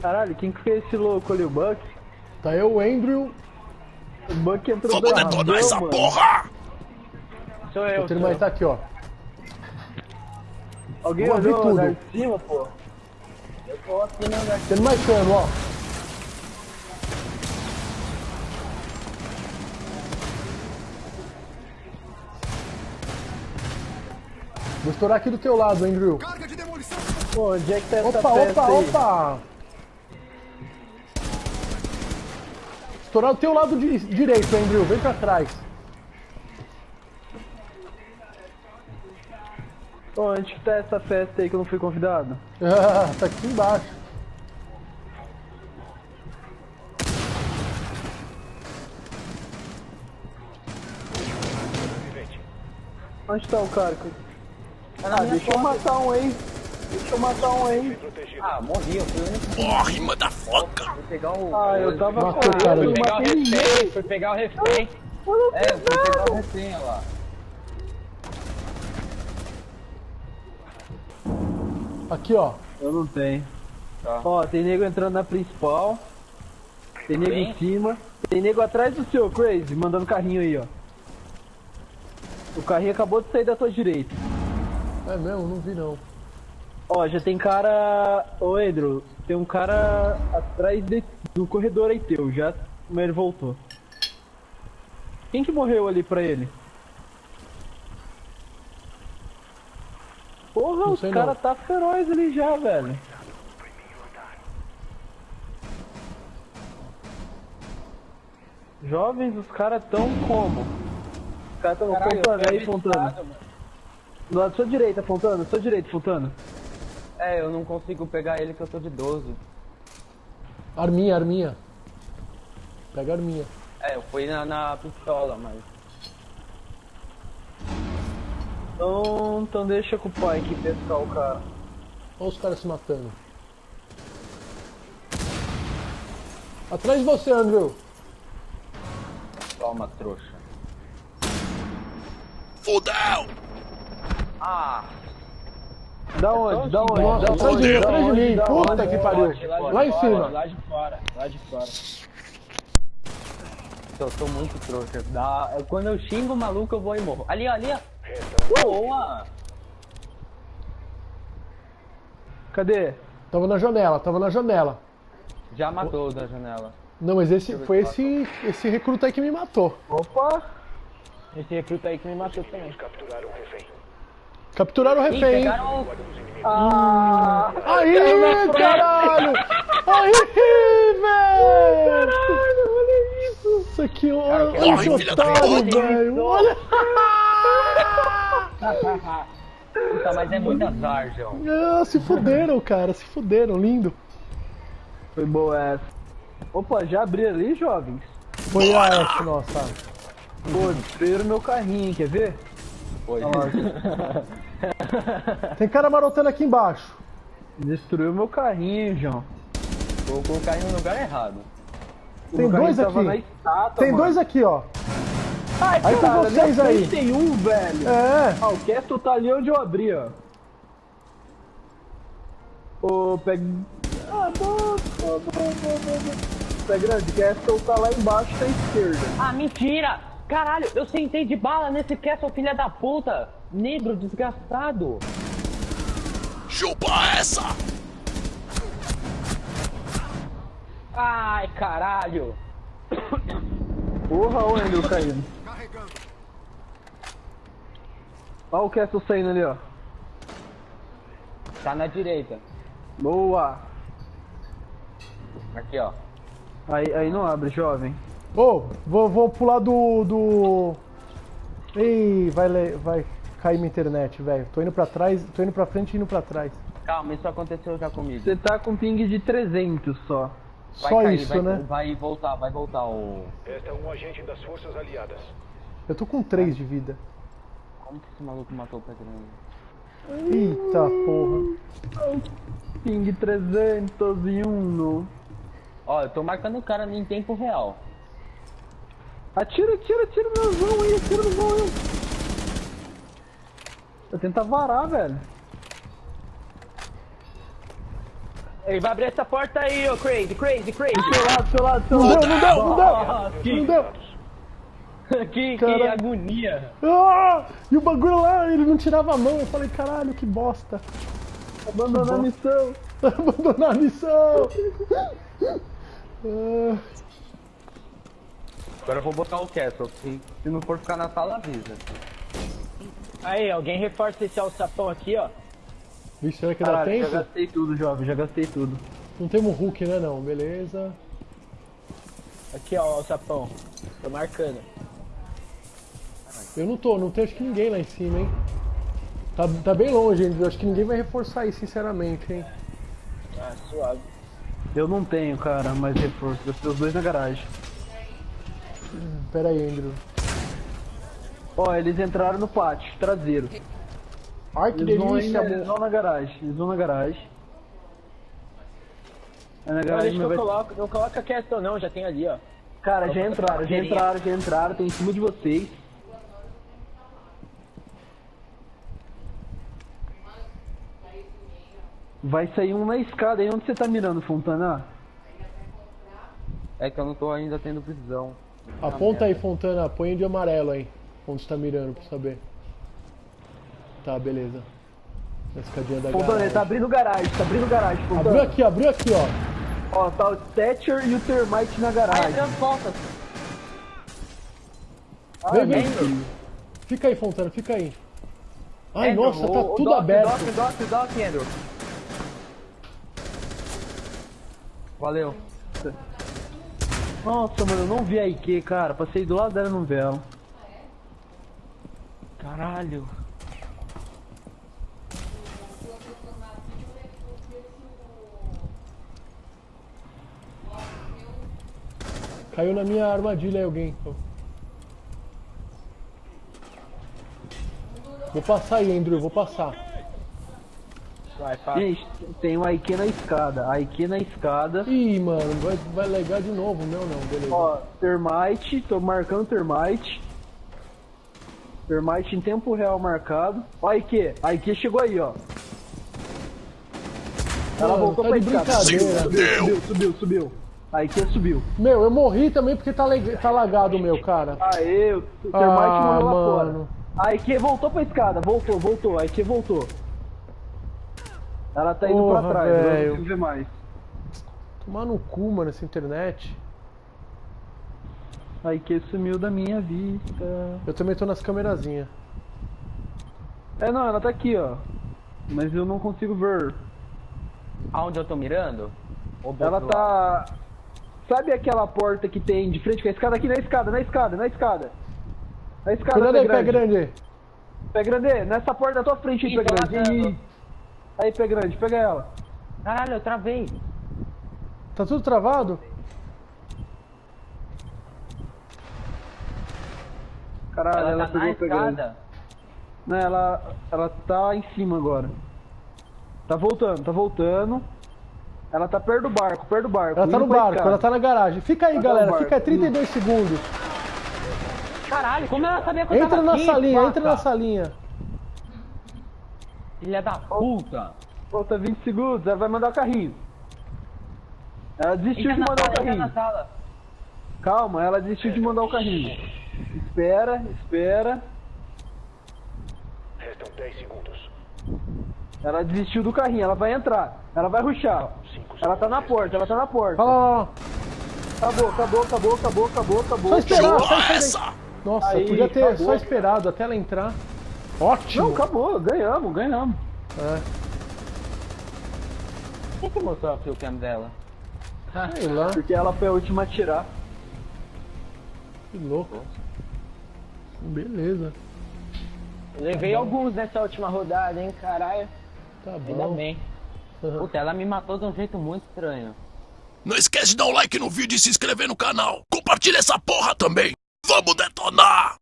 Caralho, quem que fez esse louco ali? O Buck? Tá eu, o Andrew. O Buck entrou Vamos da detonar essa mano. porra! Sou eu, O sou mais tá aqui, ó. Alguém Vou abrir olhou tudo. lá de cima, pô? Eu tô aqui no andar. Tendo mais cano, ó. Vou estourar aqui do teu lado, Andrew. Carga de demolição. Pô, onde é que tá essa Opa, festa opa, aí? opa! Estourar do teu lado di- direito, Andrew. Vem pra trás. Onde que tá essa festa aí que eu não fui convidado? Ah, tá aqui embaixo. Onde tá o cara? que- Ah, deixa eu matar um aí. Deixa eu matar um aí. Ah, morri, eu fui o único Morre, motherfucker! que pegar o. Ah, eu tava Matou o cara correndo, eu Fui pegar o refém, fui pegar o refém. É, fui pegar o refém, olha lá. Aqui, ó. Eu não tenho. Tá. Ó, tem nego entrando na principal. Tem nego Bem. em cima. Tem nego atrás do seu, Crazy, mandando carrinho aí, ó. O carrinho acabou de sair da tua direita. É mesmo? Não vi não. Ó, já tem cara. Ô, Andrew, tem um cara atrás de- do corredor aí teu, já. Mas ele voltou. Quem que morreu ali pra ele? Porra, Não os cara tá feroz ali já, velho. Jovens, os caras tão como? Os caras tão Caralho, apontando aí, mano. Do lado da sua direita, Fontana. Sua direita, Fontana. É, eu não consigo pegar ele que eu tô de 12. Arminha, arminha. Pega a arminha. É, eu fui na, na pistola, mas. Então, então deixa com o pai aqui pescar o cara. Olha os caras se matando. Atrás de você, Andrew. Toma, trouxa. Fudeu! Ah! Da onde? Da onde? Nossa, Da de onde? Da atrás de onde? mim. Da Puta que pariu. de Lá em cima. Lá de fora, lá de fora. Eu tô muito trouxa. Eu- Quando eu xingo o maluco, eu vou e morro. Ali, ó, ali, ó. Boa! Cadê? Tava na janela, tava na janela. Já matou o da janela. Não, mas esse foi esse, esse recruta aí que me matou. Opa! Esse recruta aí que me matou também. Capturaram o Ih, refém. hein? pegaram o... Ah! Aí, caralho! Aí, velho! olha isso! Isso aqui, olha Corre, olha esse otário, velho! Olha! Puta, mas é muito azar, João. Ah, se fuderam, cara, se fuderam, lindo. Foi boa essa. Opa, já abri ali, jovens? Foi a S, nossa. Pô, destruíram meu carrinho, quer ver? Foi. Tem cara marotando aqui embaixo. Destruiu meu carrinho, João. Vou colocar ele no lugar errado. Tem O carrinho dois aqui. estátua, Tem mano. dois aqui, ó. Ai, Aí tem cara, vocês aí. Tem um, velho. É. Ah, o Castle tá ali onde eu abri, ó. Ô, pega... Ah, bom, bom, bom, bom. Pé grande, Castle tá lá embaixo da esquerda. Ah, mentira! Caralho, eu sentei de bala nesse castle, filha da puta! Negro desgastado! Chupa essa! Ai, caralho! Porra, o Andrew caindo. Carregando. Olha o Castle saindo ali, ó. Tá na direita. Boa. Aqui, ó. Aí, aí não abre, jovem. Ô, vou, vou pular do. do. Ih, vai, vai cair minha internet, velho. Tô indo pra trás, tô indo pra frente e indo pra trás. Calma, isso aconteceu já comigo. Você tá com ping de 300 só. Vai Só cair, isso, vai, né? Vai voltar, vai voltar o... Esta é um agente das forças aliadas. Eu tô com 3 de vida. Como que esse maluco matou o grande? Eita porra. Ping 301. Ó, eu tô marcando o cara em tempo real. Atira, atira, atira no vão aí, atira no vão aí. Eu tentar varar, velho. Ele vai abrir essa porta aí, ô Crazy, Crazy, Crazy. Do seu lado, do seu lado, do seu Não lado. deu, não deu, não Nossa, deu! que- Não deu! que, que agonia. Ah! E o bagulho lá, ele não tirava a mão. Eu falei, caralho, que bosta. Abandonar a missão. Abandonar a missão. Ah, Agora eu vou botar o Castle. Se, se não for ficar na sala, avisa. Aí, alguém reforça esse alçapão aqui, ó. Vixe, será que dá Caralho, já tempo? gastei tudo, jovem, já gastei tudo. Não temos Hulk, né não? Beleza. Aqui, ó, o alçapão. Tô marcando. Eu não tô, não tem acho que ninguém lá em cima, hein? Tá, tá bem longe ainda, eu acho que ninguém vai reforçar aí, sinceramente, hein? Ah, suave. Eu não tenho, cara, mais reforço. Gastei os dois na garagem. Pera aí, Andrew. Ó, eles entraram no pátio, traseiro. Ai, que Eles vão, delícia, ainda- eles vão na garagem, eles vão na garagem. Aí na Não, garagem eu vai... coloco. Não coloca Castle não, já tem ali, ó. Cara, já entraram, já entraram, já entraram, tem em cima de vocês. Vai sair um na escada aí, onde você tá mirando, Fontana? É que eu não tô ainda tendo visão. Aponta aí, Fontana, põe de amarelo aí. Onde você tá mirando pra saber. Tá, beleza. Na escadinha da Fontana, ele garagem. tá abrindo garagem, tá abrindo garagem, Abriu Fontana. aqui, abriu aqui, ó. Ó, tá o Thatcher e o Termite na Ai, garagem. transporta. Vem, vem. Fica aí, Fontana, fica aí. Ai, Andrew, nossa, tá o- o tudo dock, aberto. Dock, dock, dock, Andrew. Valeu. Nossa, mano, eu não vi a IQ, cara. Passei do lado dela e não vi ela. Caralho. Caiu na minha armadilha aí alguém. Vou passar aí, Andrew, vou passar. Vai, fala. Gente, tem um IQ na escada. IQ na escada. Ih, mano, vai, vai legar de novo, meu não, beleza. Ó, Termite, tô marcando Termite. Termite em tempo real marcado. Ó, a IQ, a IQ chegou aí, ó. Ela Mano, voltou tá pra de escada. brincadeira. Subiu, subiu, subiu, subiu. A IQ subiu. Meu, eu morri também porque tá, tá lagado o meu, cara. Aê, o Termite Ah, mandou lá mano. fora. A IQ voltou pra escada, voltou, voltou, a IQ voltou. Ela tá indo Porra, pra trás, agora eu não consigo ver mais. Tomar no cu, mano, essa internet. A IQ sumiu da minha vista. Eu também tô nas câmerazinhas. É, não, ela tá aqui, ó. Mas eu não consigo ver. Aonde eu tô mirando? Ela tá. Sabe aquela porta que tem de frente com a escada? Aqui na escada, na escada, na escada. Na escada, Cuidado pé aí, pé grande. grande. Pé grande, nessa porta da tua frente aí, Ih, pé grande. Aí, pé grande, pega ela. Caralho, eu travei. Tá tudo travado? Caralho, ela, Ela tá pegou na escada. Não, ela, ela tá em cima agora. Tá voltando, tá voltando. Ela tá perto do barco, perto do barco. Ela tá no barco, ela tá na garagem. Fica aí, Ela tá galera, barco, fica aí 32 segundos. Caralho, como ela sabia que eu Entra tava na aqui, salinha, vaca? entra na salinha. Filha da puta. Falta 20 segundos, ela vai mandar o carrinho. Ela desistiu de mandar o carrinho. na sala. Calma, ela desistiu de mandar o carrinho. Espera, espera. Restam 10 segundos. Ela desistiu do carrinho, ela vai entrar. Ela vai ruxar. Ela tá na porta, ela tá na porta. Lá. Acabou, acabou, acabou, acabou, acabou, acabou. Só esperar, só esperar. essa! Nossa, Aí, podia ter acabou. só esperado até ela entrar. Ótimo. Não, acabou, ganhamos, ganhamos. É, Quem que mostrou a cam dela? sei lá, Porque ela foi a última a tirar. que louco. Beleza, Levei alguns nessa última rodada, hein, caralho. tá Ainda bom. bem. Aham. Puta, ela me matou de um jeito muito estranho. Não esquece de dar um like no vídeo e se inscrever no canal. Compartilha essa porra também. Vamos detonar!